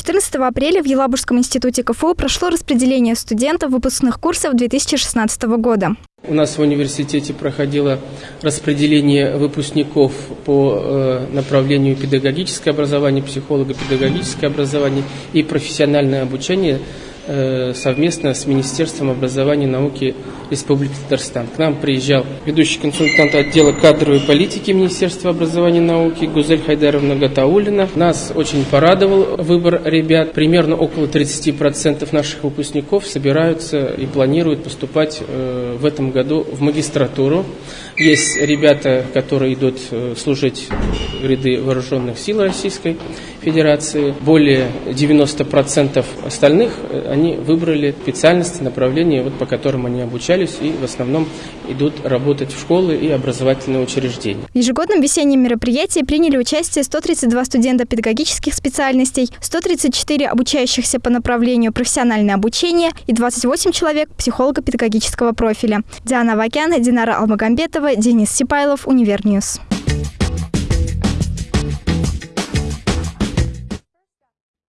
14 апреля в Елабужском институте КФУ прошло распределение студентов выпускных курсов 2016 года. У нас в университете проходило распределение выпускников по э, направлению педагогическое образование, психолого-педагогическое образование и профессиональное обучение – совместно с Министерством образования и науки Республики Татарстан. К нам приезжал ведущий консультант отдела кадровой политики Министерства образования и науки Гузель Хайдаровна Гатаулина. Нас очень порадовал выбор ребят. Примерно около 30% наших выпускников собираются и планируют поступать э, в этом году в магистратуру. Есть ребята, которые идут э, служить в ряды вооруженных сил Российской Федерации. Более 90% остальных они выбрали специальности, направления, вот, по которым они обучались и в основном идут работать в школы и образовательные учреждения. В ежегодном весеннем мероприятии приняли участие 132 студента педагогических специальностей, 134 обучающихся по направлению профессиональное обучение и 28 человек психолого-педагогического профиля. Диана Вакян, Динара Алмагамбетова, Денис Сипайлов, Универ News.